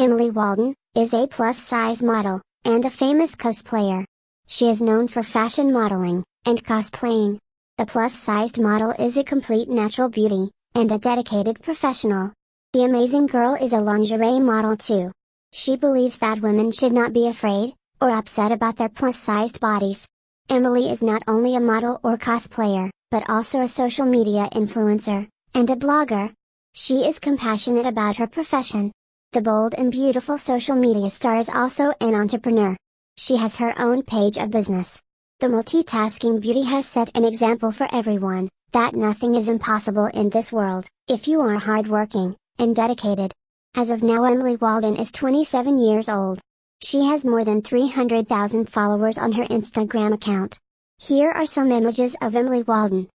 Emily Walden, is a plus-size model, and a famous cosplayer. She is known for fashion modeling, and cosplaying. The plus-sized model is a complete natural beauty, and a dedicated professional. The amazing girl is a lingerie model too. She believes that women should not be afraid, or upset about their plus-sized bodies. Emily is not only a model or cosplayer, but also a social media influencer, and a blogger. She is compassionate about her profession. The bold and beautiful social media star is also an entrepreneur. She has her own page of business. The multitasking beauty has set an example for everyone, that nothing is impossible in this world, if you are hardworking, and dedicated. As of now Emily Walden is 27 years old. She has more than 300,000 followers on her Instagram account. Here are some images of Emily Walden.